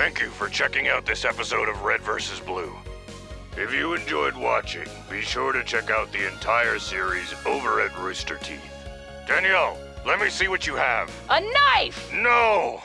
Thank you for checking out this episode of Red vs. Blue. If you enjoyed watching, be sure to check out the entire series over at Rooster Teeth. Danielle, let me see what you have. A knife! No!